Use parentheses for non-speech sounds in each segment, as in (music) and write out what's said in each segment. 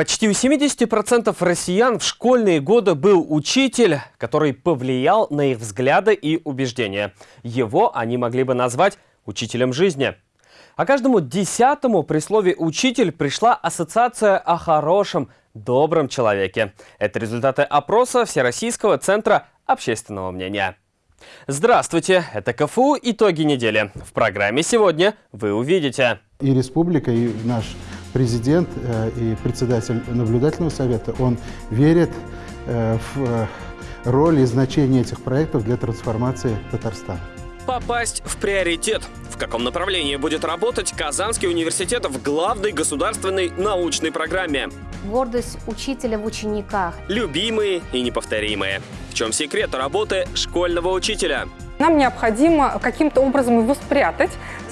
Почти у 70% россиян в школьные годы был учитель, который повлиял на их взгляды и убеждения. Его они могли бы назвать учителем жизни. А каждому десятому при слове «учитель» пришла ассоциация о хорошем, добром человеке. Это результаты опроса Всероссийского центра общественного мнения. Здравствуйте, это КФУ «Итоги недели». В программе сегодня вы увидите. И республика, и наш президент э, и председатель наблюдательного совета, он верит э, в э, роль и значение этих проектов для трансформации Татарстана. Попасть в приоритет. В каком направлении будет работать Казанский университет в главной государственной научной программе? Гордость учителя в учениках. Любимые и неповторимые. В чем секрет работы школьного учителя? Нам необходимо каким-то образом его спрятать,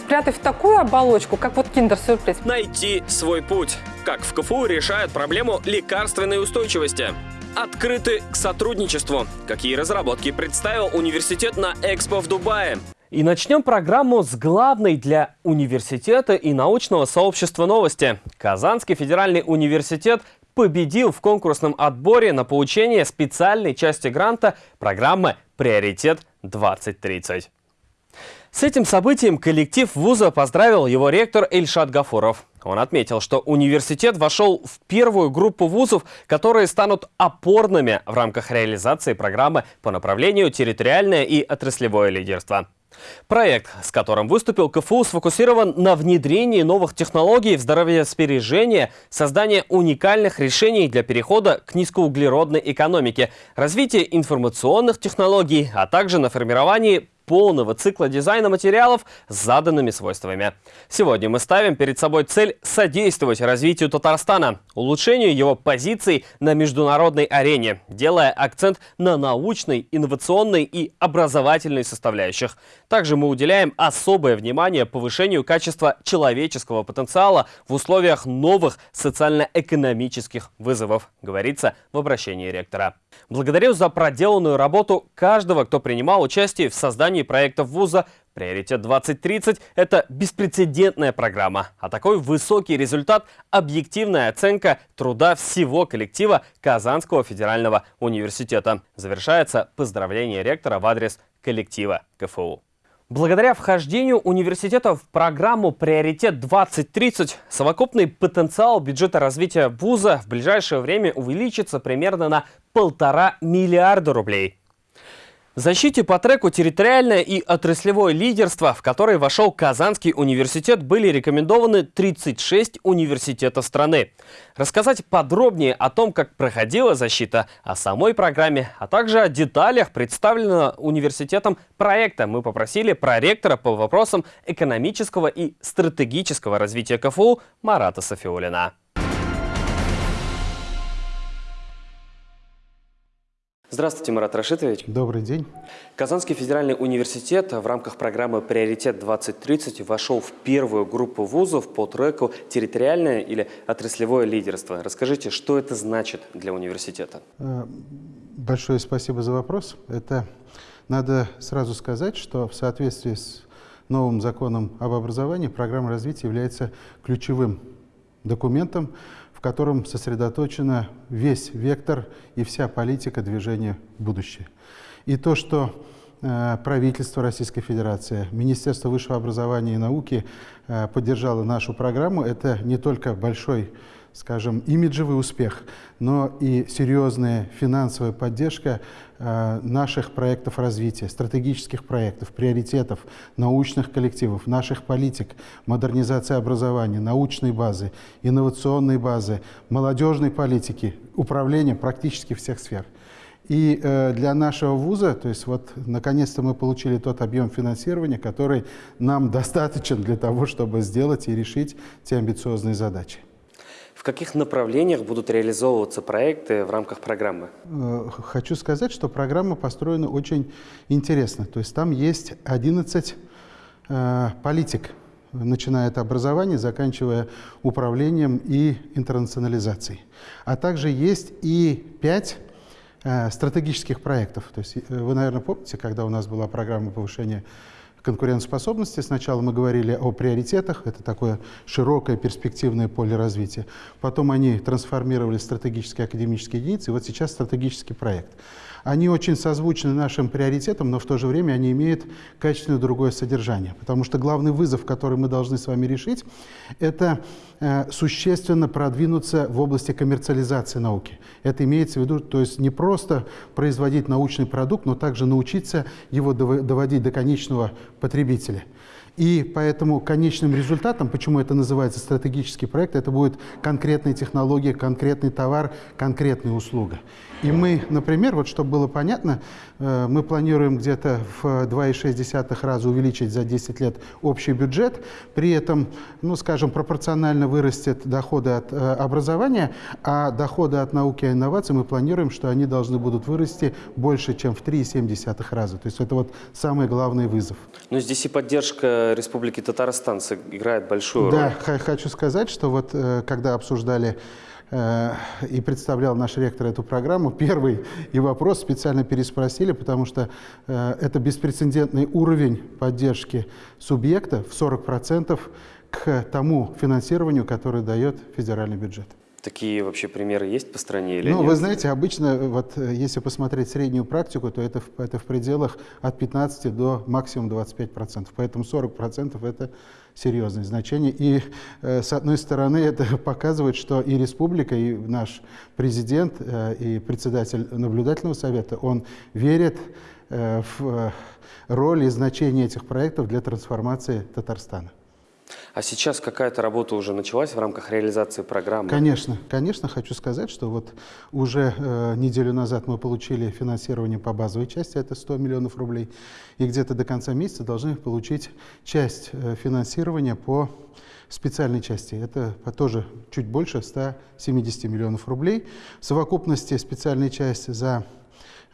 спрятать в такую оболочку, как вот киндер-сюрприз. Найти свой путь. Как в КФУ решают проблему лекарственной устойчивости. Открыты к сотрудничеству. Какие разработки представил университет на Экспо в Дубае. И начнем программу с главной для университета и научного сообщества новости. Казанский федеральный университет победил в конкурсном отборе на получение специальной части гранта программы «Приоритет 2030». С этим событием коллектив вуза поздравил его ректор Эльшат Гафуров. Он отметил, что университет вошел в первую группу вузов, которые станут опорными в рамках реализации программы по направлению территориальное и отраслевое лидерство. Проект, с которым выступил КФУ, сфокусирован на внедрении новых технологий в здоровьесбережение, создании уникальных решений для перехода к низкоуглеродной экономике, развитии информационных технологий, а также на формировании полного цикла дизайна материалов с заданными свойствами. Сегодня мы ставим перед собой цель содействовать развитию Татарстана, улучшению его позиций на международной арене, делая акцент на научной, инновационной и образовательной составляющих. Также мы уделяем особое внимание повышению качества человеческого потенциала в условиях новых социально-экономических вызовов, говорится в обращении ректора. Благодарю за проделанную работу каждого, кто принимал участие в создании проектов вуза. Приоритет 2030 – это беспрецедентная программа. А такой высокий результат – объективная оценка труда всего коллектива Казанского федерального университета. Завершается поздравление ректора в адрес коллектива КФУ. Благодаря вхождению университета в программу «Приоритет 2030» совокупный потенциал бюджета развития вуза в ближайшее время увеличится примерно на полтора миллиарда рублей защите по треку «Территориальное и отраслевое лидерство», в который вошел Казанский университет, были рекомендованы 36 университетов страны. Рассказать подробнее о том, как проходила защита, о самой программе, а также о деталях представленного университетом проекта мы попросили проректора по вопросам экономического и стратегического развития КФУ Марата Софиулина. Здравствуйте, Марат Рашитович. Добрый день. Казанский федеральный университет в рамках программы «Приоритет-2030» вошел в первую группу вузов по треку «Территориальное или отраслевое лидерство». Расскажите, что это значит для университета? Э, большое спасибо за вопрос. Это надо сразу сказать, что в соответствии с новым законом об образовании программа развития является ключевым документом, котором сосредоточена весь вектор и вся политика движения будущее. И то, что э, правительство Российской Федерации, Министерство высшего образования и науки э, поддержало нашу программу, это не только большой скажем, имиджевый успех, но и серьезная финансовая поддержка э, наших проектов развития, стратегических проектов, приоритетов, научных коллективов, наших политик, модернизация образования, научной базы, инновационной базы, молодежной политики, управления практически всех сфер. И э, для нашего вуза, то есть вот наконец-то мы получили тот объем финансирования, который нам (laughs) достаточен для того, чтобы сделать и решить те амбициозные задачи. В каких направлениях будут реализовываться проекты в рамках программы? Э, хочу сказать, что программа построена очень интересно. То есть там есть 11 э, политик, начиная от образования, заканчивая управлением и интернационализацией. А также есть и 5 э, стратегических проектов. То есть э, вы, наверное, помните, когда у нас была программа повышения конкурентоспособности. Сначала мы говорили о приоритетах, это такое широкое перспективное поле развития. Потом они трансформировали стратегические академические единицы, и вот сейчас стратегический проект. Они очень созвучны нашим приоритетам, но в то же время они имеют качественно другое содержание. Потому что главный вызов, который мы должны с вами решить, это э, существенно продвинуться в области коммерциализации науки. Это имеется в виду, то есть не просто производить научный продукт, но также научиться его доводить до конечного потребителя. И поэтому конечным результатом, почему это называется стратегический проект, это будет конкретная технология, конкретный товар, конкретная услуга. И мы, например, вот чтобы было понятно, э, мы планируем где-то в 2,6 раза увеличить за 10 лет общий бюджет, при этом, ну, скажем, пропорционально вырастет доходы от э, образования, а доходы от науки и инноваций мы планируем, что они должны будут вырасти больше, чем в 3,7 раза. То есть это вот самый главный вызов. Но здесь и поддержка Республики Татарстан играет большую роль. Да, хочу сказать, что вот э, когда обсуждали Э, и представлял наш ректор эту программу, первый и вопрос специально переспросили, потому что э, это беспрецедентный уровень поддержки субъекта в 40% к тому финансированию, которое дает федеральный бюджет. Такие вообще примеры есть по стране или ну, нет? Вы знаете, обычно, вот, э, если посмотреть среднюю практику, то это, это в пределах от 15 до максимум 25%. Поэтому 40% это серьезное значение. И э, с одной стороны это (laughs) показывает, что и республика, и наш президент, э, и председатель наблюдательного совета, он верит э, в роль и значение этих проектов для трансформации Татарстана. А сейчас какая-то работа уже началась в рамках реализации программы? Конечно, конечно, хочу сказать, что вот уже э, неделю назад мы получили финансирование по базовой части, это 100 миллионов рублей, и где-то до конца месяца должны получить часть э, финансирования по специальной части. Это тоже чуть больше 170 миллионов рублей. В совокупности специальная часть за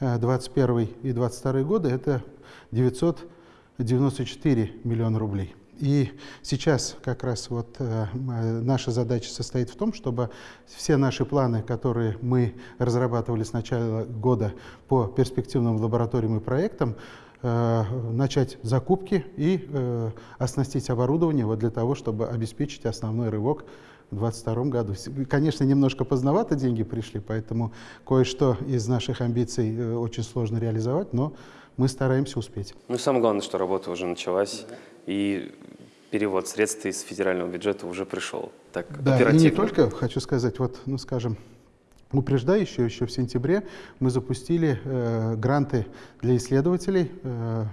2021 э, и 2022 годы это 994 миллиона рублей. И сейчас как раз вот э, наша задача состоит в том, чтобы все наши планы, которые мы разрабатывали с начала года по перспективным лабораториям и проектам, э, начать закупки и э, оснастить оборудование вот для того, чтобы обеспечить основной рывок в 2022 году. Конечно, немножко поздновато деньги пришли, поэтому кое-что из наших амбиций э, очень сложно реализовать, но мы стараемся успеть. Ну, самое главное, что работа уже началась, да. И перевод средств из федерального бюджета уже пришел. Так, да, оперативно. и не только, хочу сказать, вот, ну, скажем, упреждающе, еще в сентябре мы запустили э, гранты для исследователей. Э,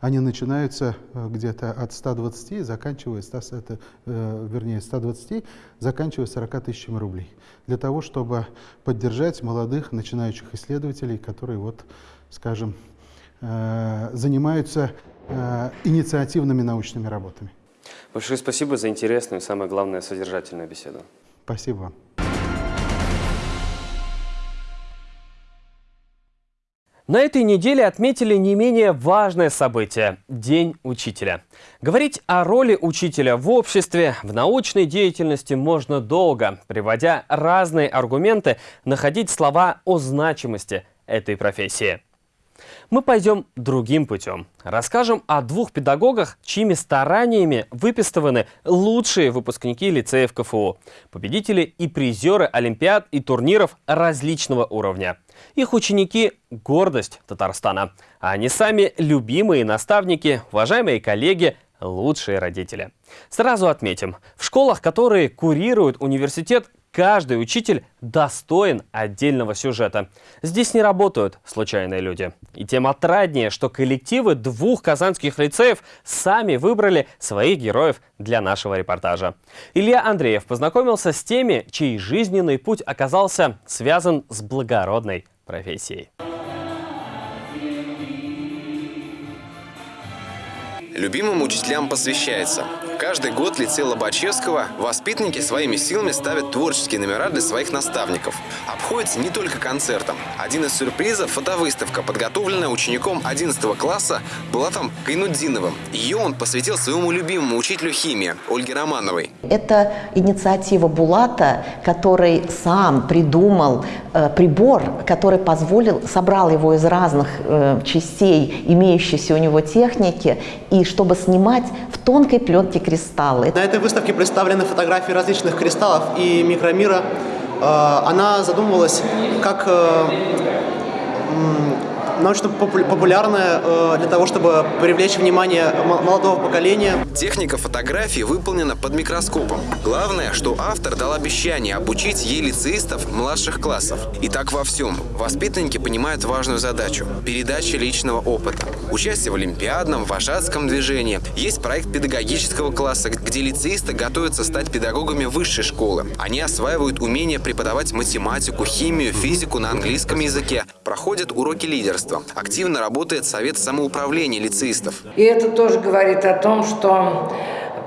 они начинаются э, где-то от 120, заканчивая 100, это, э, вернее, 120, заканчивая 40 тысячами рублей. Для того, чтобы поддержать молодых начинающих исследователей, которые, вот, скажем, э, занимаются Э, инициативными научными работами. Большое спасибо за интересную и, самое главное, содержательную беседу. Спасибо вам. На этой неделе отметили не менее важное событие – День учителя. Говорить о роли учителя в обществе, в научной деятельности можно долго, приводя разные аргументы, находить слова о значимости этой профессии. Мы пойдем другим путем. Расскажем о двух педагогах, чьими стараниями выпистываны лучшие выпускники лицеев КФУ. Победители и призеры олимпиад и турниров различного уровня. Их ученики – гордость Татарстана. А они сами любимые наставники, уважаемые коллеги, лучшие родители. Сразу отметим, в школах, которые курирует университет, Каждый учитель достоин отдельного сюжета. Здесь не работают случайные люди. И тем отраднее, что коллективы двух казанских лицеев сами выбрали своих героев для нашего репортажа. Илья Андреев познакомился с теми, чей жизненный путь оказался связан с благородной профессией. Любимым учителям посвящается. Каждый год лицей Лобачевского воспитанники своими силами ставят творческие номера для своих наставников. Обходится не только концертом. Один из сюрпризов – фотовыставка, подготовленная учеником 11 класса Булатом Кайнудзиновым. Ее он посвятил своему любимому учителю химии Ольге Романовой. Это инициатива Булата, который сам придумал э, прибор, который позволил, собрал его из разных э, частей имеющейся у него техники, и чтобы снимать в тонкой пленке кристаллы. На этой выставке представлены фотографии различных кристаллов и микромира. Э, Она задумывалась как э, м, научно-популярная э, для того, чтобы привлечь внимание молодого поколения. Техника фотографии выполнена под микроскопом. Главное, что автор дал обещание обучить ей лицеистов младших классов. И так во всем. Воспитанники понимают важную задачу – передача личного опыта. Участие в олимпиадном, вожатском движении. Есть проект педагогического класса, где лицеисты готовятся стать педагогами высшей школы. Они осваивают умение преподавать математику, химию, физику на английском языке. Проходят уроки лидерства. Активно работает совет самоуправления лицеистов. И это тоже говорит о том, что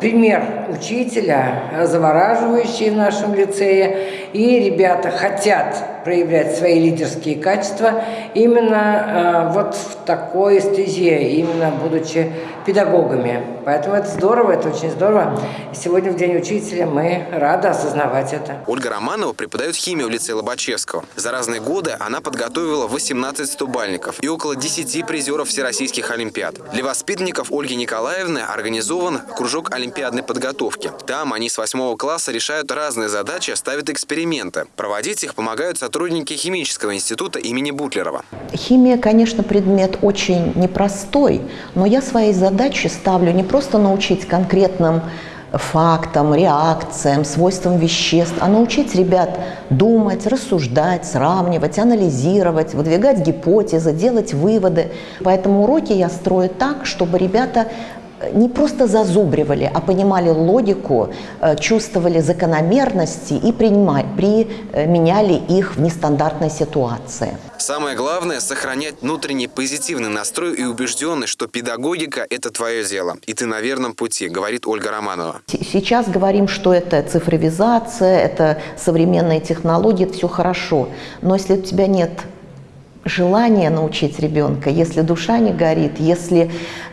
пример учителя завораживающий в нашем лицее, и ребята хотят проявлять свои лидерские качества именно э, вот в такой эстезии, именно будучи педагогами. Поэтому это здорово, это очень здорово. Сегодня в День учителя мы рады осознавать это. Ольга Романова преподает химию в лицее Лобачевского. За разные годы она подготовила 18 стубальников и около 10 призеров всероссийских олимпиад. Для воспитанников Ольги Николаевны организован кружок олимпиадной подготовки. Там они с 8 класса решают разные задачи, ставят эксперименты. Проводить их помогают сотрудники химического института имени Бутлерова. Химия, конечно, предмет очень непростой, но я своей задачей ставлю не просто научить конкретным фактам, реакциям, свойствам веществ, а научить ребят думать, рассуждать, сравнивать, анализировать, выдвигать гипотезы, делать выводы. Поэтому уроки я строю так, чтобы ребята не просто зазубривали, а понимали логику, э, чувствовали закономерности и применяли их в нестандартной ситуации. Самое главное – сохранять внутренний позитивный настрой и убежденность, что педагогика – это твое дело, и ты на верном пути, говорит Ольга Романова. Сейчас говорим, что это цифровизация, это современные технологии, это все хорошо. Но если у тебя нет желания научить ребенка, если душа не горит, если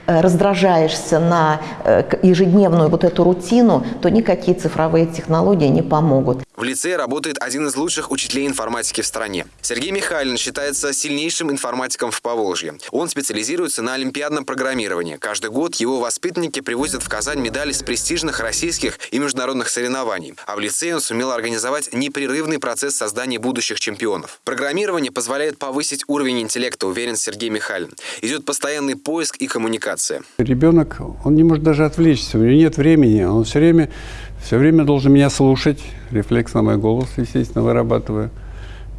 раздражаешься на э, ежедневную вот эту рутину, то никакие цифровые технологии не помогут. В лицее работает один из лучших учителей информатики в стране. Сергей Михайлин считается сильнейшим информатиком в Поволжье. Он специализируется на олимпиадном программировании. Каждый год его воспитанники привозят в Казань медали с престижных российских и международных соревнований. А в лицее он сумел организовать непрерывный процесс создания будущих чемпионов. Программирование позволяет повысить уровень интеллекта, уверен Сергей Михайлин. Идет постоянный поиск и коммуникация. Ребенок, он не может даже отвлечься, у него нет времени, он все время, все время должен меня слушать, рефлекс на мой голос, естественно, вырабатываю.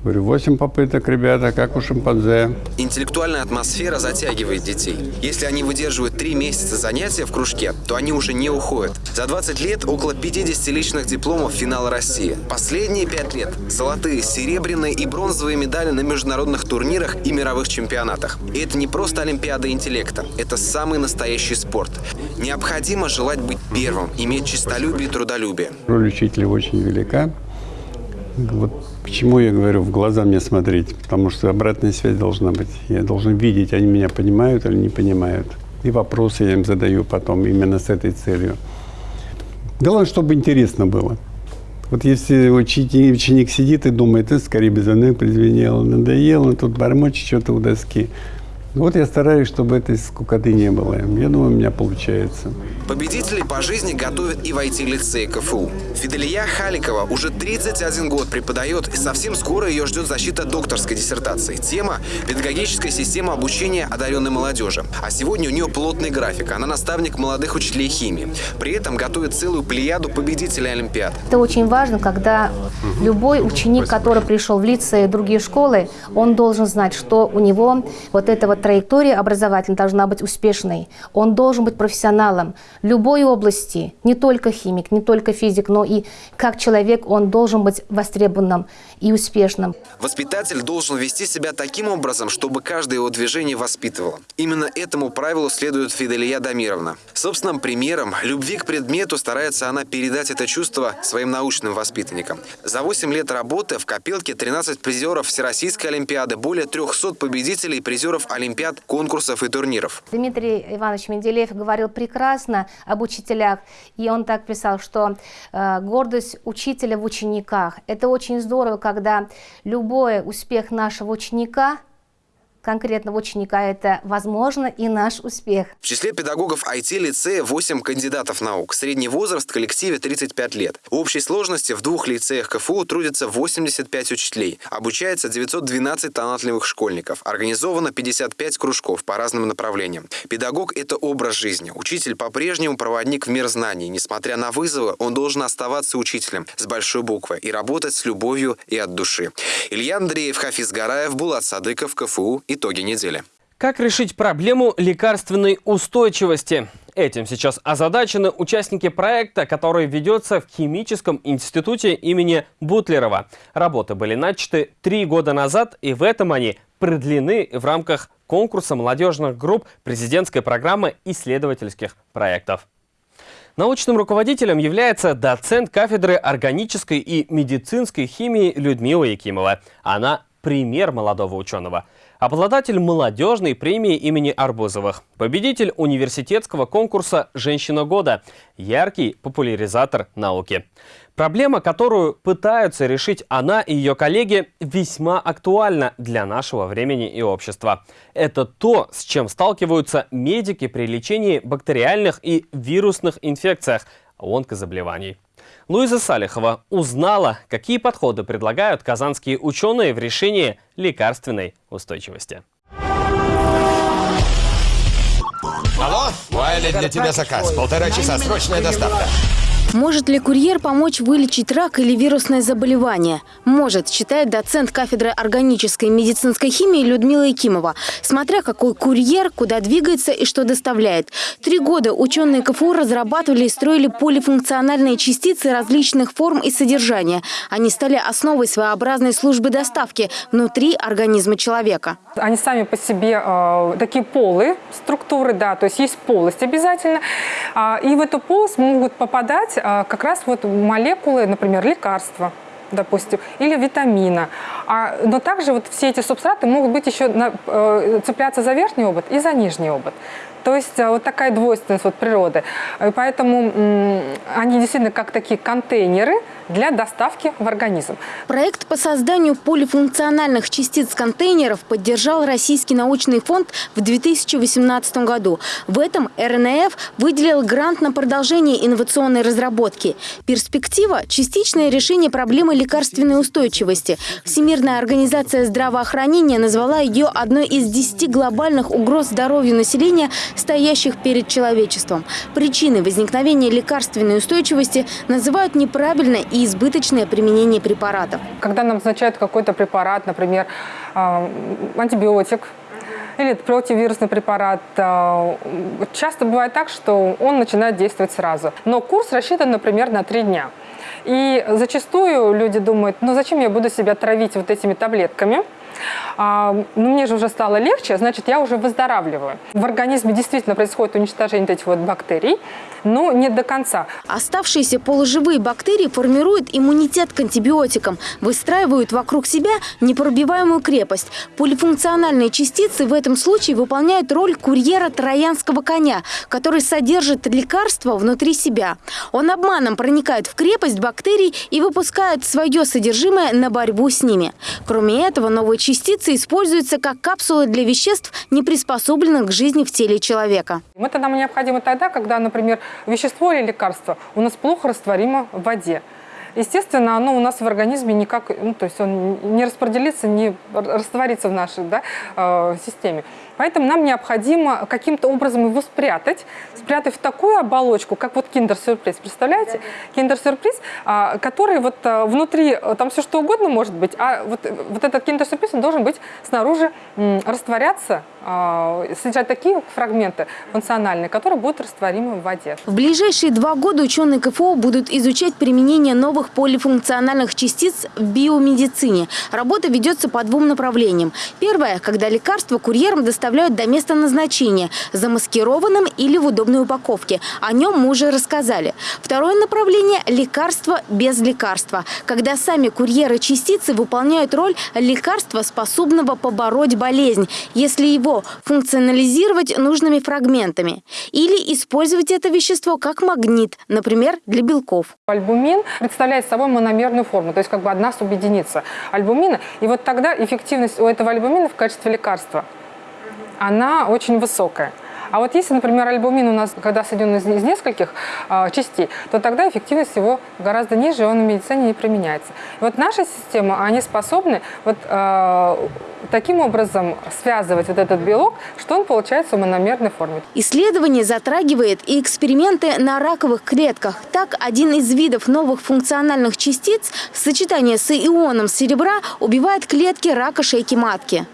Говорю, восемь попыток, ребята, как у шимпанзе. Интеллектуальная атмосфера затягивает детей. Если они выдерживают три месяца занятия в кружке, то они уже не уходят. За 20 лет около 50 личных дипломов финала России. Последние пять лет – золотые, серебряные и бронзовые медали на международных турнирах и мировых чемпионатах. И это не просто Олимпиада интеллекта, это самый настоящий спорт. Необходимо желать быть первым, иметь честолюбие и трудолюбие. Роль учителя очень велика. Вот почему я говорю, в глаза мне смотреть, потому что обратная связь должна быть. Я должен видеть, они меня понимают или не понимают. И вопросы я им задаю потом именно с этой целью. Главное, чтобы интересно было. Вот если ученик, ученик сидит и думает, это скорее безумно призвенело, надоело, тут бормочет что-то у доски. Вот я стараюсь, чтобы этой скукоты не было. Я думаю, у меня получается. Победителей по жизни готовят и в IT-лицее КФУ. Фиделия Халикова уже 31 год преподает, и совсем скоро ее ждет защита докторской диссертации. Тема – педагогическая система обучения одаренной молодежи. А сегодня у нее плотный график. Она наставник молодых учителей химии. При этом готовит целую плеяду победителей Олимпиад. Это очень важно, когда любой ученик, который пришел в лицей и другие школы, он должен знать, что у него вот эта вот траектория образовательная должна быть успешной. Он должен быть профессионалом любой области, не только химик, не только физик, но и как человек он должен быть востребованным и успешным. Воспитатель должен вести себя таким образом, чтобы каждое его движение воспитывало. Именно этому правилу следует Фиделия Дамировна. Собственным примером любви к предмету старается она передать это чувство своим научным воспитанникам. За 8 лет работы в копилке 13 призеров Всероссийской Олимпиады, более 300 победителей и призеров Олимпиад, конкурсов и турниров. Дмитрий Иванович Менделеев говорил прекрасно об учителях, и он так писал, что э, гордость учителя в учениках. Это очень здорово, когда любой успех нашего ученика конкретного ученика это возможно и наш успех. В числе педагогов IT-лицея 8 кандидатов наук. Средний возраст в коллективе 35 лет. В общей сложности в двух лицеях КФУ трудятся 85 учителей. Обучается 912 талантливых школьников. Организовано 55 кружков по разным направлениям. Педагог – это образ жизни. Учитель по-прежнему проводник в мир знаний. Несмотря на вызовы, он должен оставаться учителем с большой буквы и работать с любовью и от души. Илья Андреев, Хафиз Гараев, Булат Садыков, КФУ Итоги недели. Как решить проблему лекарственной устойчивости? Этим сейчас озадачены участники проекта, который ведется в Химическом институте имени Бутлерова. Работы были начаты три года назад, и в этом они продлены в рамках конкурса молодежных групп президентской программы исследовательских проектов. Научным руководителем является доцент кафедры органической и медицинской химии Людмила Якимова. Она пример молодого ученого – Обладатель молодежной премии имени Арбузовых. Победитель университетского конкурса «Женщина года». Яркий популяризатор науки. Проблема, которую пытаются решить она и ее коллеги, весьма актуальна для нашего времени и общества. Это то, с чем сталкиваются медики при лечении бактериальных и вирусных инфекциях, онкозаболеваний. Луиза Салихова узнала, какие подходы предлагают казанские ученые в решении лекарственной устойчивости. Алло, Уайли, для тебя заказ. Полтора часа, срочная доставка. Может ли курьер помочь вылечить рак или вирусное заболевание? Может, считает доцент кафедры органической и медицинской химии Людмила Якимова. Смотря какой курьер, куда двигается и что доставляет. Три года ученые КФУ разрабатывали и строили полифункциональные частицы различных форм и содержания. Они стали основой своеобразной службы доставки внутри организма человека. Они сами по себе э, такие полые структуры, да, то есть есть полость обязательно. Э, и в эту полость могут попадать как раз вот молекулы, например, лекарства, допустим, или витамина. А, но также вот все эти субстраты могут быть еще на, э, цепляться за верхний обод и за нижний обод. То есть э, вот такая двойственность вот природы. И поэтому они действительно как такие контейнеры для доставки в организм. Проект по созданию полифункциональных частиц контейнеров поддержал Российский научный фонд в 2018 году. В этом РНФ выделил грант на продолжение инновационной разработки. Перспектива – частичное решение проблемы лекарственной устойчивости. Всемирная организация здравоохранения назвала ее одной из десяти глобальных угроз здоровью населения – стоящих перед человечеством. Причины возникновения лекарственной устойчивости называют неправильно и избыточное применение препаратов. Когда нам назначают какой-то препарат, например, а, антибиотик, или противовирусный препарат. А, часто бывает так, что он начинает действовать сразу. Но курс рассчитан, например, на три дня. И зачастую люди думают, ну зачем я буду себя травить вот этими таблетками? А, ну, мне же уже стало легче, значит, я уже выздоравливаю. В организме действительно происходит уничтожение этих вот бактерий, но не до конца. Оставшиеся полуживые бактерии формируют иммунитет к антибиотикам, выстраивают вокруг себя непробиваемую крепость. Полифункциональные частицы в этом случае выполняют роль курьера троянского коня, который содержит лекарство внутри себя. Он обманом проникает в крепость бактерий и выпускает свое содержимое на борьбу с ними. Кроме этого, новые используются как капсулы для веществ, не приспособленных к жизни в теле человека. Это нам необходимо тогда, когда, например, вещество или лекарство у нас плохо растворимо в воде. Естественно, оно у нас в организме никак, ну, то есть он не распределится, не растворится в нашей да, э, системе. Поэтому нам необходимо каким-то образом его спрятать, спрятать в такую оболочку, как вот киндер-сюрприз. Представляете? Киндер-сюрприз, а, который вот а, внутри, там все что угодно может быть, а вот, вот этот киндер-сюрприз, он должен быть снаружи растворяться, а, содержать такие фрагменты функциональные, которые будут растворимы в воде. В ближайшие два года ученые КФО будут изучать применение новых полифункциональных частиц в биомедицине. Работа ведется по двум направлениям. Первое, когда лекарства курьерам доставляют до места назначения, замаскированным или в удобной упаковке. О нем мы уже рассказали. Второе направление – лекарства без лекарства, когда сами курьеры частицы выполняют роль лекарства, способного побороть болезнь, если его функционализировать нужными фрагментами. Или использовать это вещество как магнит, например, для белков. Альбумин представляет собой мономерную форму, то есть как бы одна субъединица альбумина. И вот тогда эффективность у этого альбумина в качестве лекарства, она очень высокая. А вот если, например, альбумин у нас, когда соединен из, из нескольких э, частей, то тогда эффективность его гораздо ниже, и он в медицине не применяется. И вот наша система, они способны вот э, таким образом связывать вот этот белок, что он получается в мономерной форме. Исследование затрагивает и эксперименты на раковых клетках. Так, один из видов новых функциональных частиц в сочетании с ионом серебра убивает клетки рака шейки матки.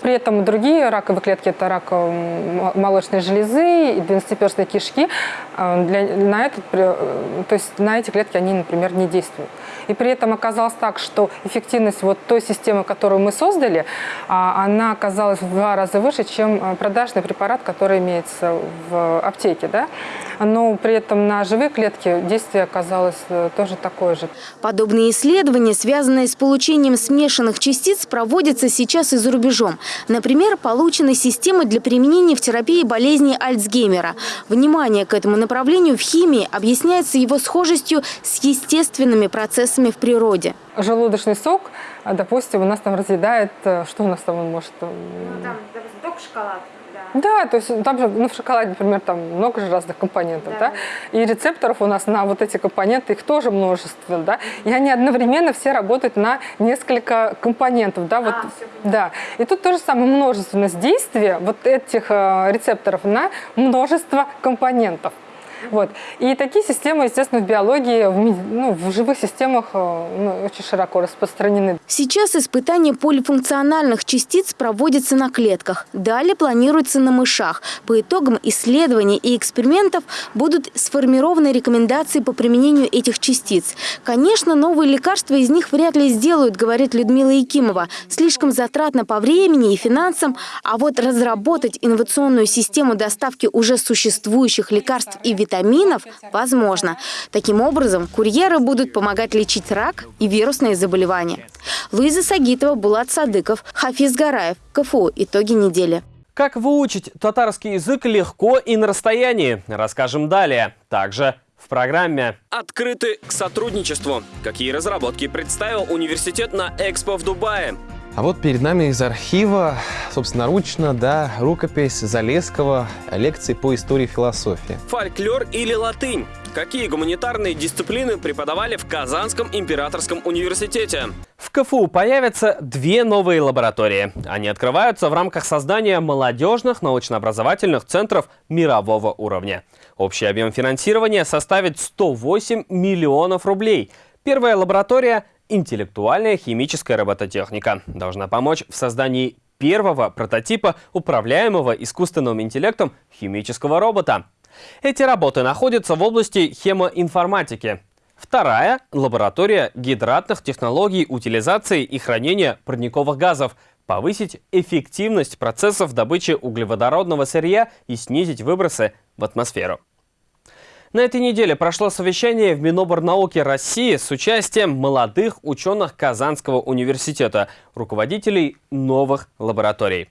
При этом другие раковые клетки – это рак э, молочной железы и двенадцатиперстной кишки. Э, для, на, этот, э, то есть на эти клетки они, например, не действуют. И при этом оказалось так, что эффективность вот той системы, которую мы создали, а, она оказалась в два раза выше, чем продажный препарат, который имеется в аптеке. Да? Но при этом на живые клетки действие оказалось тоже такое же. Подобные исследования, связанные с получением смешанных частиц, проводятся сейчас и за рубежом. Например, получены системы для применения в терапии болезни Альцгеймера. Внимание к этому направлению в химии объясняется его схожестью с естественными процессами в природе. Желудочный сок, допустим, у нас там разъедает, э, что у нас там он может... Э, ну, там, допустим, шоколад. Да, то есть там же ну, в шоколаде, например, там много же разных компонентов, да, да? и рецепторов у нас на вот эти компоненты, их тоже множество, да, и они одновременно все работают на несколько компонентов, да, вот, а, да. И тут тоже самое множественность действия вот этих э, рецепторов на множество компонентов. Вот. И такие системы, естественно, в биологии, в, ну, в живых системах э, ну, очень широко распространены. Сейчас испытания полифункциональных частиц проводятся на клетках. Далее планируется на мышах. По итогам исследований и экспериментов будут сформированы рекомендации по применению этих частиц. Конечно, новые лекарства из них вряд ли сделают, говорит Людмила Якимова. Слишком затратно по времени и финансам. А вот разработать инновационную систему доставки уже существующих лекарств и витаминов витаминов возможно. Таким образом, курьеры будут помогать лечить рак и вирусные заболевания. Луиза Сагитова, Булат Садыков, Хафиз Гараев, КФУ. Итоги недели. Как выучить татарский язык легко и на расстоянии, расскажем далее. Также в программе «Открыты к сотрудничеству». Какие разработки представил университет на Экспо в Дубае? А вот перед нами из архива, собственноручно, да, рукопись Залесского лекции по истории философии. Фольклор или латынь? Какие гуманитарные дисциплины преподавали в Казанском императорском университете? В КФУ появятся две новые лаборатории. Они открываются в рамках создания молодежных научно-образовательных центров мирового уровня. Общий объем финансирования составит 108 миллионов рублей. Первая лаборатория Интеллектуальная химическая робототехника должна помочь в создании первого прототипа управляемого искусственным интеллектом химического робота. Эти работы находятся в области хемоинформатики. Вторая – лаборатория гидратных технологий утилизации и хранения парниковых газов, повысить эффективность процессов добычи углеводородного сырья и снизить выбросы в атмосферу. На этой неделе прошло совещание в Миноборнауки России с участием молодых ученых Казанского университета, руководителей новых лабораторий.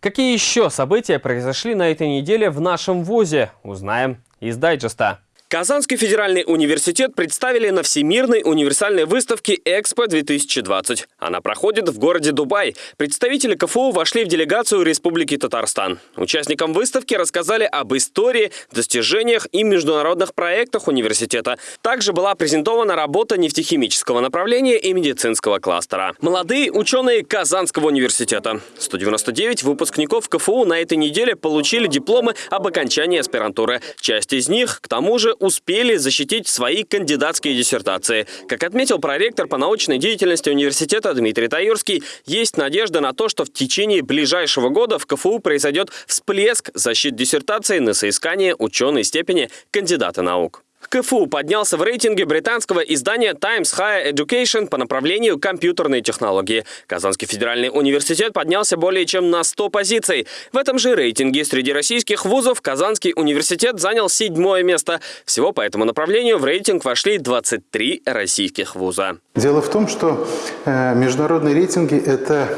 Какие еще события произошли на этой неделе в нашем ВУЗе, узнаем из дайджеста. Казанский федеральный университет представили на Всемирной универсальной выставке «Экспо-2020». Она проходит в городе Дубай. Представители КФУ вошли в делегацию Республики Татарстан. Участникам выставки рассказали об истории, достижениях и международных проектах университета. Также была презентована работа нефтехимического направления и медицинского кластера. Молодые ученые Казанского университета. 199 выпускников КФУ на этой неделе получили дипломы об окончании аспирантуры. Часть из них, к тому же, успели защитить свои кандидатские диссертации. Как отметил проректор по научной деятельности университета Дмитрий Таюрский, есть надежда на то, что в течение ближайшего года в КФУ произойдет всплеск защит диссертации на соискание ученой степени кандидата наук. КФУ поднялся в рейтинге британского издания Times Higher Education по направлению компьютерные технологии. Казанский федеральный университет поднялся более чем на 100 позиций. В этом же рейтинге среди российских вузов Казанский университет занял седьмое место. Всего по этому направлению в рейтинг вошли 23 российских вуза. Дело в том, что э, международные рейтинги – это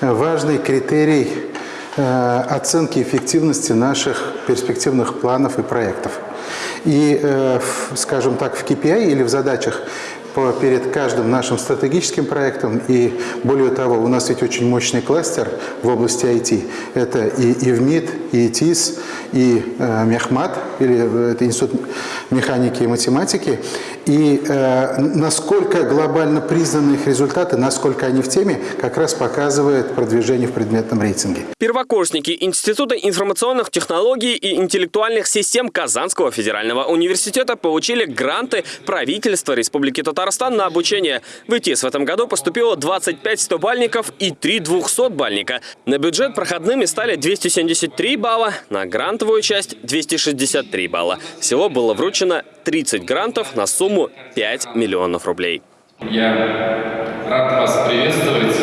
важный критерий э, оценки эффективности наших перспективных планов и проектов. И, э, скажем так, в KPI или в задачах перед каждым нашим стратегическим проектом. И более того, у нас ведь очень мощный кластер в области IT. Это и ИВМИД, и ИТИС, и э, Мехмат, или э, это Институт механики и математики. И э, насколько глобально признаны их результаты, насколько они в теме, как раз показывает продвижение в предметном рейтинге. Первокурсники Института информационных технологий и интеллектуальных систем Казанского федерального университета получили гранты правительства Республики Татарстан на обучение. В ИТИС в этом году поступило 25 100-бальников и 3 200-бальника. На бюджет проходными стали 273 балла, на грантовую часть 263 балла. Всего было вручено 30 грантов на сумму 5 миллионов рублей. Я рад вас приветствовать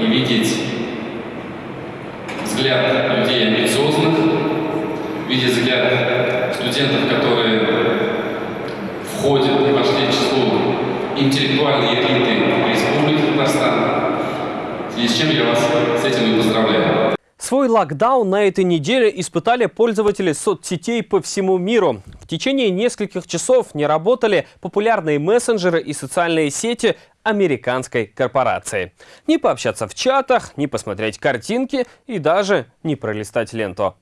и видеть взгляд людей амбициозных, видеть взгляд студентов, которые входят и вошли в число интеллектуальной элиты Республики Татарстан. В с чем я вас с этим и поздравляю. Свой локдаун на этой неделе испытали пользователи соцсетей по всему миру. В течение нескольких часов не работали популярные мессенджеры и социальные сети американской корпорации. Не пообщаться в чатах, не посмотреть картинки и даже не пролистать ленту.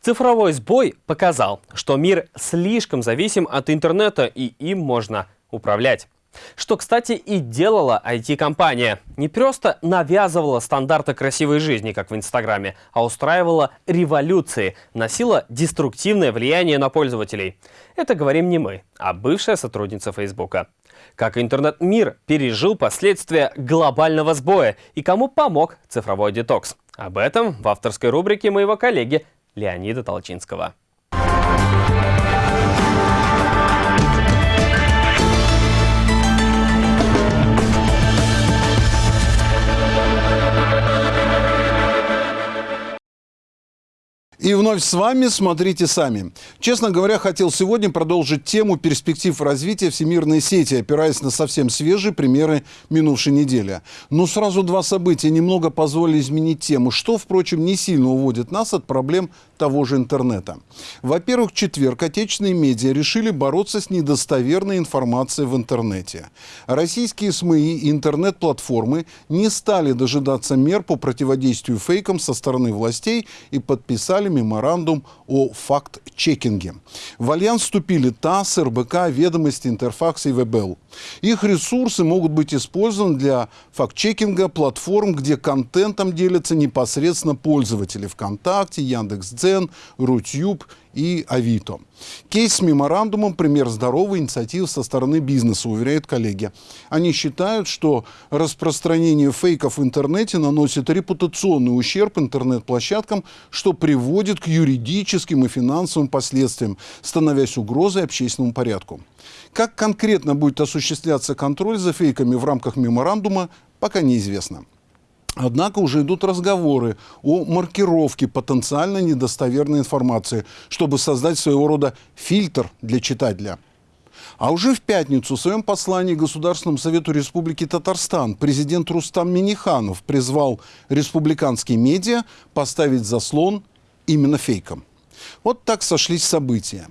Цифровой сбой показал, что мир слишком зависим от интернета и им можно управлять. Что, кстати, и делала IT-компания. Не просто навязывала стандарты красивой жизни, как в Инстаграме, а устраивала революции, носила деструктивное влияние на пользователей. Это говорим не мы, а бывшая сотрудница Фейсбука. Как интернет-мир пережил последствия глобального сбоя и кому помог цифровой детокс. Об этом в авторской рубрике моего коллеги Леонида Толчинского. И вновь с вами «Смотрите сами». Честно говоря, хотел сегодня продолжить тему перспектив развития всемирной сети, опираясь на совсем свежие примеры минувшей недели. Но сразу два события немного позволили изменить тему, что, впрочем, не сильно уводит нас от проблем того же интернета. Во-первых, четверг отечественные медиа решили бороться с недостоверной информацией в интернете. Российские СМИ и интернет-платформы не стали дожидаться мер по противодействию фейкам со стороны властей и подписали меморандум о факт-чекинге. В альянс вступили ТАСС, РБК, Ведомости, Интерфакс и ВБЛ. Их ресурсы могут быть использованы для факт-чекинга платформ, где контентом делятся непосредственно пользователи ВКонтакте, Яндекс.Дзен, Рутюб и Авито. Кейс с меморандумом – пример здоровой инициативы со стороны бизнеса, уверяют коллеги. Они считают, что распространение фейков в интернете наносит репутационный ущерб интернет-площадкам, что приводит к юридическим и финансовым последствиям, становясь угрозой общественному порядку. Как конкретно будет осуществляться контроль за фейками в рамках меморандума, пока неизвестно. Однако уже идут разговоры о маркировке потенциально недостоверной информации, чтобы создать своего рода фильтр для читателя. А уже в пятницу в своем послании Государственному Совету Республики Татарстан президент Рустам Миниханов призвал республиканские медиа поставить заслон именно фейкам. Вот так сошлись события.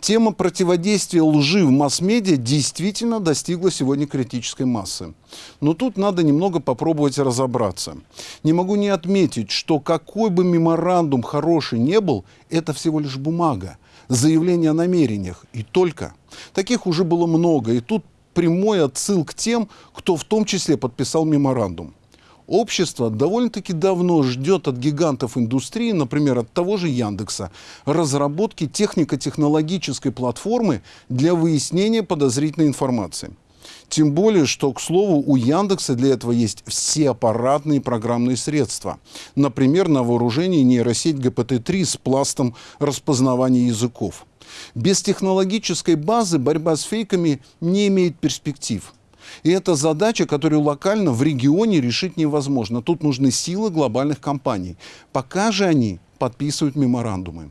Тема противодействия лжи в масс-медиа действительно достигла сегодня критической массы. Но тут надо немного попробовать разобраться. Не могу не отметить, что какой бы меморандум хороший не был, это всего лишь бумага, заявление о намерениях и только. Таких уже было много, и тут прямой отсыл к тем, кто в том числе подписал меморандум. Общество довольно-таки давно ждет от гигантов индустрии, например, от того же Яндекса, разработки технико-технологической платформы для выяснения подозрительной информации. Тем более, что, к слову, у Яндекса для этого есть все аппаратные программные средства. Например, на вооружении нейросеть ГПТ-3 с пластом распознавания языков. Без технологической базы борьба с фейками не имеет перспектив. И это задача, которую локально в регионе решить невозможно. Тут нужны силы глобальных компаний. Пока же они подписывают меморандумы.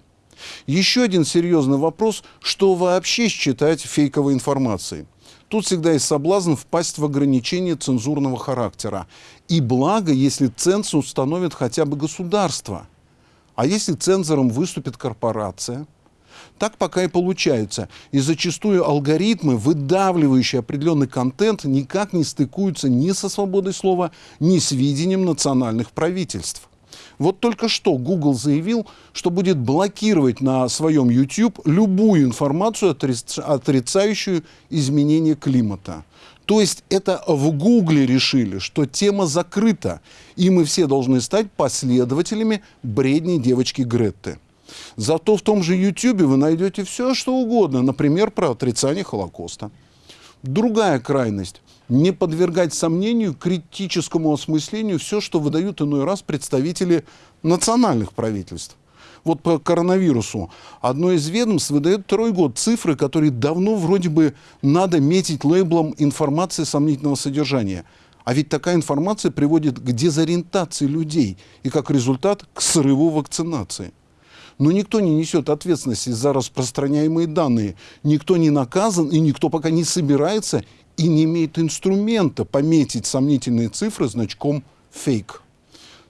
Еще один серьезный вопрос, что вообще считать фейковой информацией. Тут всегда есть соблазн впасть в ограничения цензурного характера. И благо, если цензу установит хотя бы государство. А если цензором выступит корпорация – так пока и получается. И зачастую алгоритмы, выдавливающие определенный контент, никак не стыкуются ни со свободой слова, ни с видением национальных правительств. Вот только что Google заявил, что будет блокировать на своем YouTube любую информацию, отрицающую изменение климата. То есть это в Гугле решили, что тема закрыта, и мы все должны стать последователями бредней девочки Гретты. Зато в том же YouTube вы найдете все, что угодно, например, про отрицание Холокоста. Другая крайность – не подвергать сомнению, критическому осмыслению все, что выдают иной раз представители национальных правительств. Вот по коронавирусу. Одно из ведомств выдает второй год цифры, которые давно вроде бы надо метить лейблом информации сомнительного содержания. А ведь такая информация приводит к дезориентации людей и, как результат, к срыву вакцинации. Но никто не несет ответственности за распространяемые данные. Никто не наказан, и никто пока не собирается и не имеет инструмента пометить сомнительные цифры значком «фейк».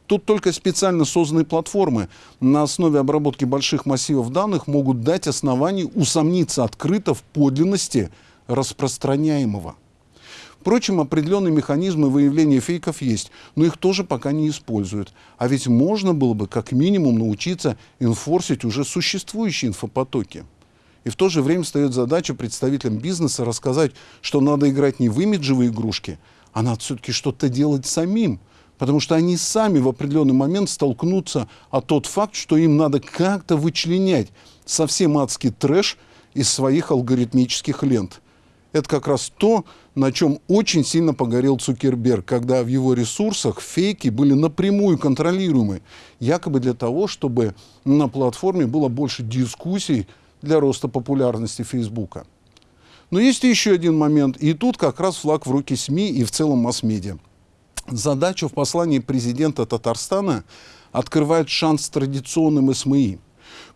Тут только специально созданные платформы на основе обработки больших массивов данных могут дать основание усомниться открыто в подлинности распространяемого. Впрочем, определенные механизмы выявления фейков есть, но их тоже пока не используют. А ведь можно было бы как минимум научиться инфорсить уже существующие инфопотоки. И в то же время встает задача представителям бизнеса рассказать, что надо играть не в имиджевые игрушки, а надо все-таки что-то делать самим. Потому что они сами в определенный момент столкнутся о тот факт, что им надо как-то вычленять совсем адский трэш из своих алгоритмических лент – это как раз то, на чем очень сильно погорел Цукерберг, когда в его ресурсах фейки были напрямую контролируемы, якобы для того, чтобы на платформе было больше дискуссий для роста популярности Фейсбука. Но есть еще один момент, и тут как раз флаг в руки СМИ и в целом масс-медиа. Задача в послании президента Татарстана открывает шанс традиционным СМИ –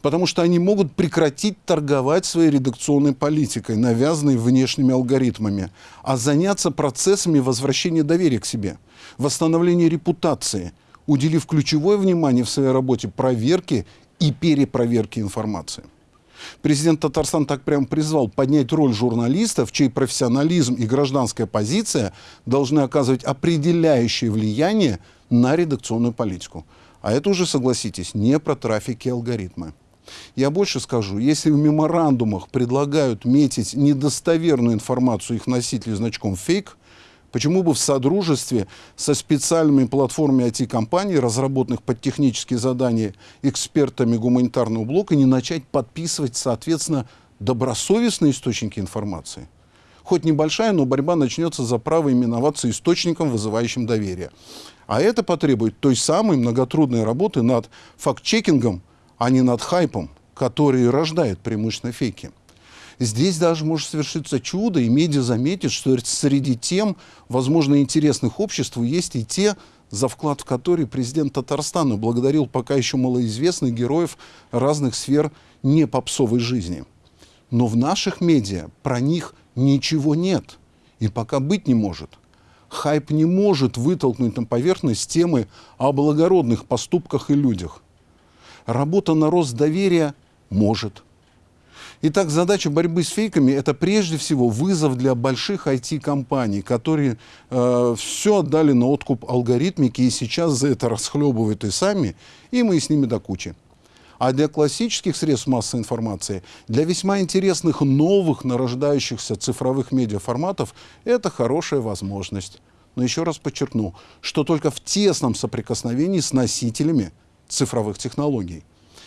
потому что они могут прекратить торговать своей редакционной политикой, навязанной внешними алгоритмами, а заняться процессами возвращения доверия к себе, восстановления репутации, уделив ключевое внимание в своей работе проверке и перепроверке информации. Президент Татарстан так прямо призвал поднять роль журналистов, чей профессионализм и гражданская позиция должны оказывать определяющее влияние на редакционную политику. А это уже, согласитесь, не про трафики и алгоритмы. Я больше скажу, если в меморандумах предлагают метить недостоверную информацию их носителей значком «фейк», Почему бы в содружестве со специальными платформами IT-компаний, разработанных под технические задания экспертами гуманитарного блока, не начать подписывать, соответственно, добросовестные источники информации? Хоть небольшая, но борьба начнется за право именоваться источником, вызывающим доверие. А это потребует той самой многотрудной работы над факт-чекингом, а не над хайпом, который рождает преимущественно фейки. Здесь даже может совершиться чудо, и медиа заметит, что среди тем, возможно, интересных обществу есть и те, за вклад в которые президент Татарстана благодарил пока еще малоизвестных героев разных сфер не попсовой жизни. Но в наших медиа про них ничего нет и пока быть не может – хайп не может вытолкнуть на поверхность темы о благородных поступках и людях. Работа на рост доверия Может. Итак, задача борьбы с фейками – это прежде всего вызов для больших IT-компаний, которые э, все отдали на откуп алгоритмики и сейчас за это расхлебывают и сами, и мы с ними до кучи. А для классических средств массовой информации, для весьма интересных новых нарождающихся цифровых медиаформатов это хорошая возможность. Но еще раз подчеркну, что только в тесном соприкосновении с носителями цифровых технологий.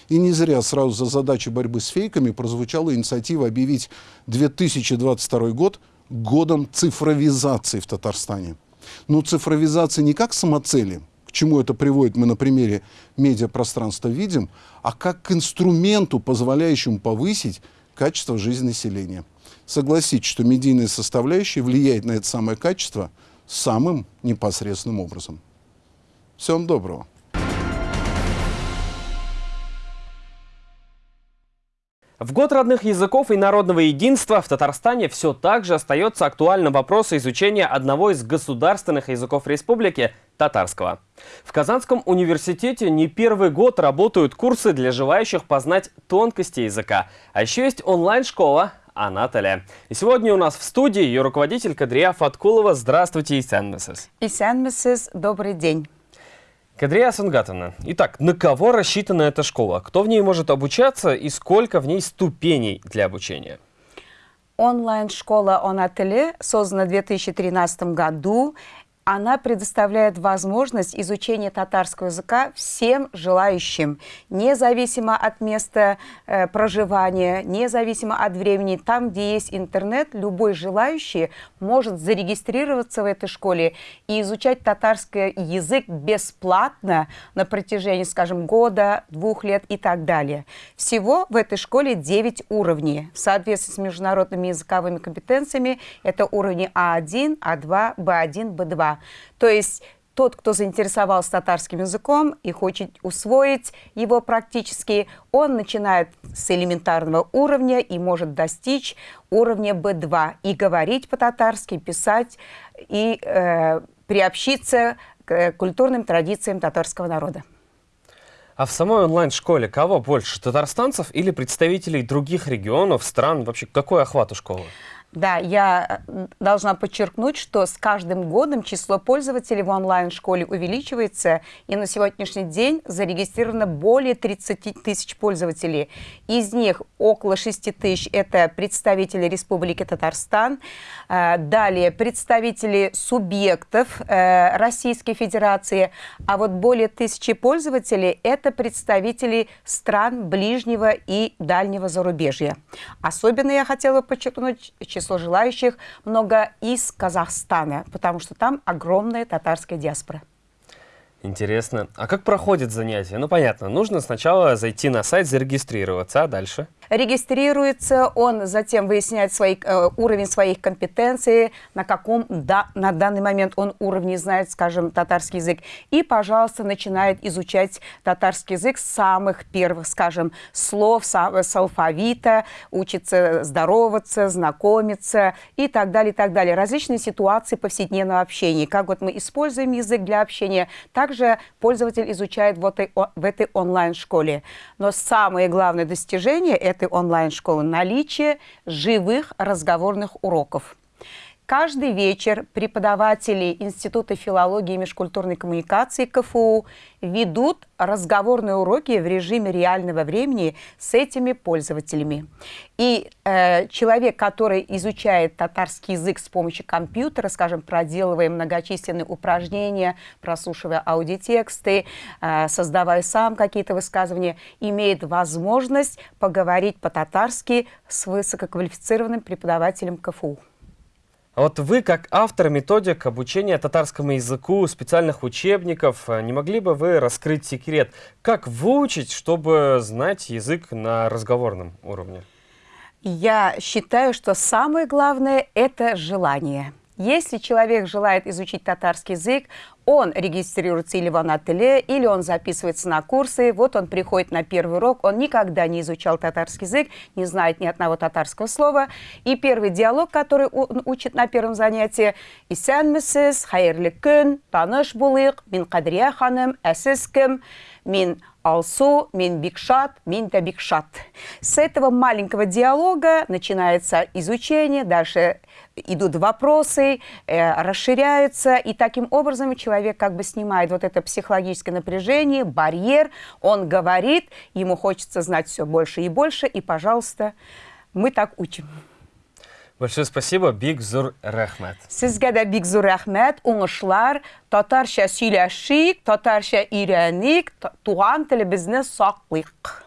И не зря сразу за задачей борьбы с фейками прозвучала инициатива объявить 2022 год годом цифровизации в Татарстане. Но цифровизация не как самоцели, к чему это приводит, мы на примере медиапространства видим, а как к инструменту, позволяющему повысить качество жизни населения. Согласитесь, что медийная составляющая влияет на это самое качество самым непосредственным образом. Всего вам доброго. В год родных языков и народного единства в Татарстане все так же остается актуальным вопрос изучения одного из государственных языков республики – татарского. В Казанском университете не первый год работают курсы для желающих познать тонкости языка. А еще есть онлайн-школа Анатолия. И сегодня у нас в студии ее руководитель Кадрия Фаткулова. Здравствуйте, Исян Миссис. Исян Миссис, добрый день. Кадрия Сунгатовна, итак, на кого рассчитана эта школа? Кто в ней может обучаться и сколько в ней ступеней для обучения? Онлайн-школа «Онателе» создана в 2013 году она предоставляет возможность изучения татарского языка всем желающим, независимо от места э, проживания, независимо от времени. Там, где есть интернет, любой желающий может зарегистрироваться в этой школе и изучать татарский язык бесплатно на протяжении, скажем, года, двух лет и так далее. Всего в этой школе 9 уровней. В соответствии с международными языковыми компетенциями это уровни А1, А2, Б1, Б2. То есть тот, кто заинтересовался татарским языком и хочет усвоить его практически, он начинает с элементарного уровня и может достичь уровня B2 и говорить по-татарски, писать и э, приобщиться к культурным традициям татарского народа. А в самой онлайн-школе кого больше, татарстанцев или представителей других регионов, стран? Вообще, какой охват у школы? Да, я э, должна подчеркнуть, что с каждым годом число пользователей в онлайн-школе увеличивается, и на сегодняшний день зарегистрировано более 30 тысяч пользователей. Из них около 6 тысяч – это представители Республики Татарстан, э, далее представители субъектов э, Российской Федерации, а вот более тысячи пользователей – это представители стран ближнего и дальнего зарубежья. Особенно я хотела подчеркнуть число желающих много из Казахстана, потому что там огромная татарская диаспора. Интересно. А как проходит занятие? Ну, понятно, нужно сначала зайти на сайт, зарегистрироваться, а дальше? Регистрируется, он затем выясняет свой, э, уровень своих компетенций, на каком да, на данный момент он уровне знает, скажем, татарский язык, и, пожалуйста, начинает изучать татарский язык с самых первых, скажем, слов, с, с алфавита, учится здороваться, знакомиться и так далее, и так далее. Различные ситуации повседневного общения, как вот мы используем язык для общения, так также пользователь изучает в этой, в этой онлайн-школе. Но самое главное достижение онлайн-школы – наличие живых разговорных уроков. Каждый вечер преподаватели Института филологии и межкультурной коммуникации КФУ ведут разговорные уроки в режиме реального времени с этими пользователями. И э, человек, который изучает татарский язык с помощью компьютера, скажем, проделывая многочисленные упражнения, прослушивая аудиотексты, э, создавая сам какие-то высказывания, имеет возможность поговорить по-татарски с высококвалифицированным преподавателем КФУ. А вот вы, как автор методик обучения татарскому языку, специальных учебников, э, не могли бы вы раскрыть секрет, как выучить, чтобы знать язык на разговорном уровне? Я считаю, что самое главное – это желание. Если человек желает изучить татарский язык, он регистрируется или в Анателе, или он записывается на курсы. Вот он приходит на первый урок, он никогда не изучал татарский язык, не знает ни одного татарского слова. И первый диалог, который он учит на первом занятии, «Исәнмесез, хайырлы көн, таныш булыйк, мин Кадрия ханым, әсез кем, мин Алсу, мин бикшат, мин да бикшат. С этого маленького диалога начинается изучение, дальше идут вопросы, э, расширяются, и таким образом человек как бы снимает вот это психологическое напряжение, барьер, он говорит, ему хочется знать все больше и больше, и, пожалуйста, мы так учим. Большое спасибо, Бигзур Рахмет. Сезгә дә бик зур рәхмәт, уңышлар, татарча сөйләшик, татарча өйрәник, туган телебезне саклыйк.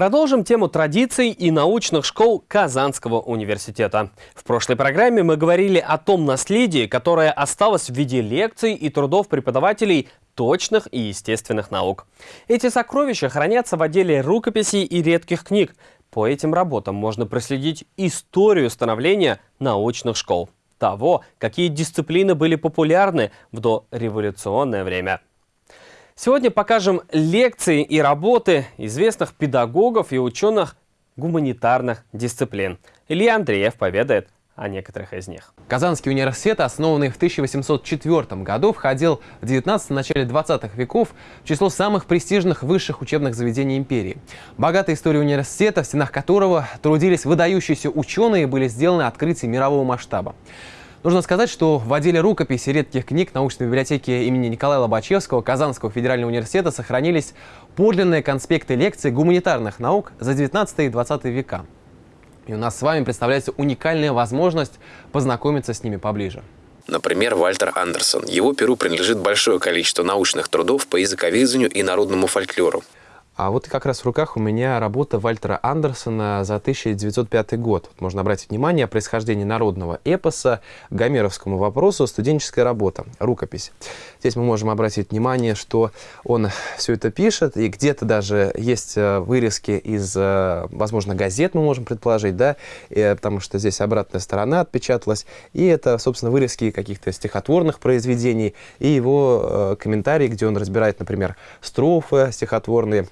Продолжим тему традиций и научных школ Казанского университета. В прошлой программе мы говорили о том наследии, которое осталось в виде лекций и трудов преподавателей точных и естественных наук. Эти сокровища хранятся в отделе рукописей и редких книг. По этим работам можно проследить историю становления научных школ. Того, какие дисциплины были популярны в дореволюционное время. Сегодня покажем лекции и работы известных педагогов и ученых гуманитарных дисциплин. Илья Андреев поведает о некоторых из них. Казанский университет, основанный в 1804 году, входил в 19 начале 20-х веков в число самых престижных высших учебных заведений империи. Богатая история университета, в стенах которого трудились выдающиеся ученые, были сделаны открытия мирового масштаба. Нужно сказать, что в отделе рукописи редких книг научной библиотеки имени Николая Лобачевского Казанского федерального университета сохранились подлинные конспекты лекций гуманитарных наук за 19 и 20 века. И у нас с вами представляется уникальная возможность познакомиться с ними поближе. Например, Вальтер Андерсон. Его перу принадлежит большое количество научных трудов по языковедению и народному фольклору. А вот как раз в руках у меня работа Вальтера Андерсона за 1905 год. Можно обратить внимание о происхождении народного эпоса, гомеровскому вопросу, студенческая работа, рукопись. Здесь мы можем обратить внимание, что он все это пишет, и где-то даже есть э, вырезки из, э, возможно, газет, мы можем предположить, да, и, потому что здесь обратная сторона отпечаталась, и это, собственно, вырезки каких-то стихотворных произведений, и его э, комментарии, где он разбирает, например, строфы стихотворные,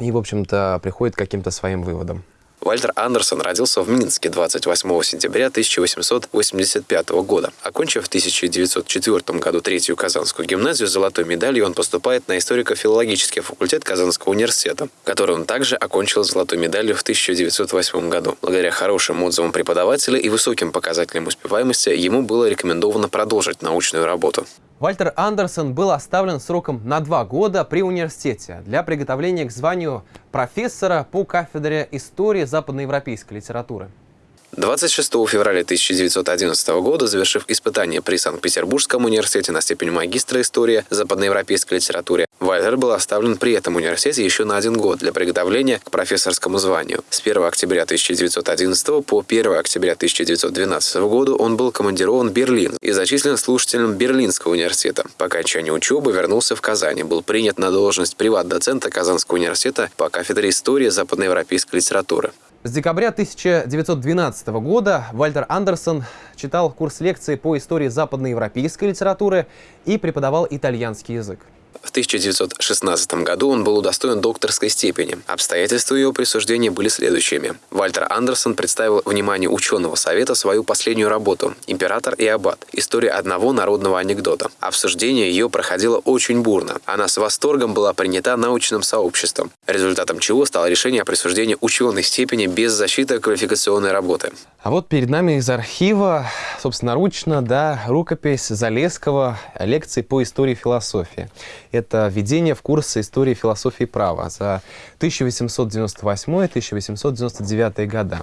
и, в общем-то, приходит к каким-то своим выводам. Вальтер Андерсон родился в Минске 28 сентября 1885 года. Окончив в 1904 году третью Казанскую гимназию с золотой медалью, он поступает на историко-филологический факультет Казанского университета, который он также окончил золотой медалью в 1908 году. Благодаря хорошим отзывам преподавателя и высоким показателям успеваемости ему было рекомендовано продолжить научную работу. Вальтер Андерсон был оставлен сроком на два года при университете для приготовления к званию профессора по кафедре истории западноевропейской литературы. 26 февраля 1911 года, завершив испытание при Санкт-Петербургском университете на степень магистра истории западноевропейской литературе, Вальтер был оставлен при этом университете еще на один год для приготовления к профессорскому званию. С 1 октября 1911 по 1 октября 1912 года он был командирован в Берлин и зачислен слушателем Берлинского университета. По окончании учебы вернулся в Казань и был принят на должность приват-доцента Казанского университета по кафедре истории западноевропейской литературы. С декабря 1912 года Вальтер Андерсон читал курс лекций по истории западноевропейской литературы и преподавал итальянский язык. В 1916 году он был удостоен докторской степени. Обстоятельства ее присуждения были следующими. Вальтер Андерсон представил вниманию ученого совета свою последнюю работу «Император и аббат. История одного народного анекдота». Обсуждение ее проходило очень бурно. Она с восторгом была принята научным сообществом, результатом чего стало решение о присуждении ученой степени без защиты квалификационной работы. А вот перед нами из архива, собственноручно, да, рукопись Залесского лекции по истории философии. Это введение в курсы истории философии права за 1898-1899 года.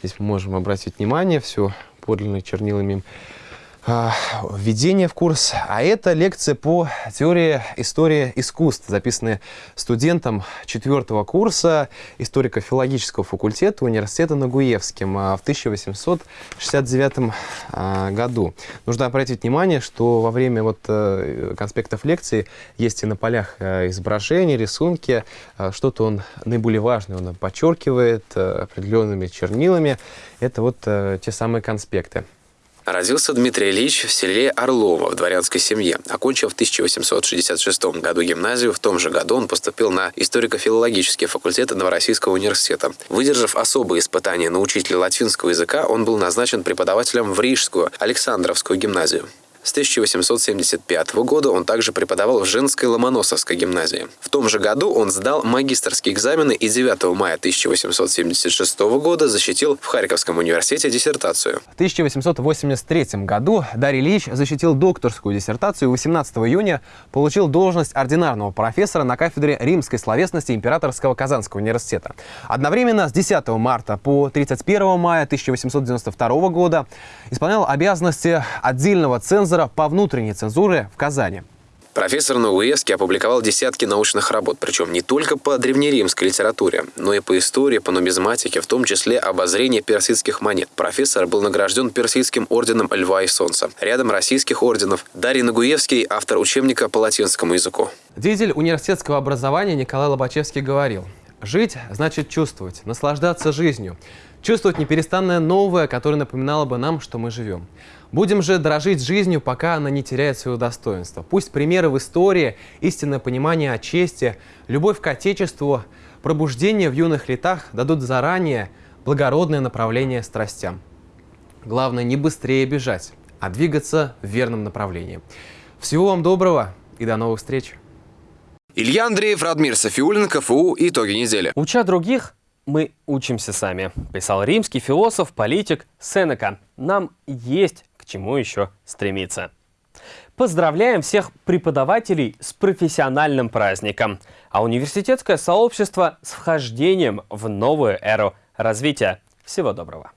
Здесь мы можем обратить внимание, все подлинно чернилами введение в курс, а это лекция по теории истории искусств, записанная студентом четвертого курса историко-филологического факультета университета Нагуевским а, в 1869 а, году. Нужно обратить внимание, что во время вот э, конспектов лекции есть и на полях э, изображения, рисунки, что-то он наиболее важное, он подчеркивает э, определенными чернилами. Это вот те самые конспекты. Родился Дмитрий Ильич в селе Орлово в дворянской семье. Окончив в 1866 году гимназию, в том же году он поступил на историко-филологический факультет Новороссийского университета. Выдержав особые испытания на учителя латинского языка, он был назначен преподавателем в Рижскую Александровскую гимназию. С 1875 года он также преподавал в женской Ломоносовской гимназии. В том же году он сдал магистрские экзамены и 9 мая 1876 года защитил в Харьковском университете диссертацию. В 1883 году Дарий Ильич защитил докторскую диссертацию 18 июня получил должность ординарного профессора на кафедре римской словесности Императорского Казанского университета. Одновременно с 10 марта по 31 мая 1892 года исполнял обязанности отдельного цензора цензора по внутренней цензуре в Казани. Профессор Науэски опубликовал десятки научных работ, причем не только по древнеримской литературе, но и по истории, по нумизматике, в том числе обозрение персидских монет. Профессор был награжден персидским орденом Льва и Солнца. Рядом российских орденов Дарий Нагуевский, автор учебника по латинскому языку. Деятель университетского образования Николай Лобачевский говорил, «Жить значит чувствовать, наслаждаться жизнью, чувствовать неперестанное новое, которое напоминало бы нам, что мы живем». Будем же дорожить жизнью, пока она не теряет своего достоинства. Пусть примеры в истории, истинное понимание о чести, любовь к Отечеству, пробуждение в юных летах дадут заранее благородное направление страстям. Главное не быстрее бежать, а двигаться в верном направлении. Всего вам доброго и до новых встреч! Илья Андреев, Радмир Софиулин, КФУ. Итоги недели. Уча других, мы учимся сами, писал римский философ, политик Сенека. Нам есть чему еще стремиться. Поздравляем всех преподавателей с профессиональным праздником, а университетское сообщество с вхождением в новую эру развития. Всего доброго!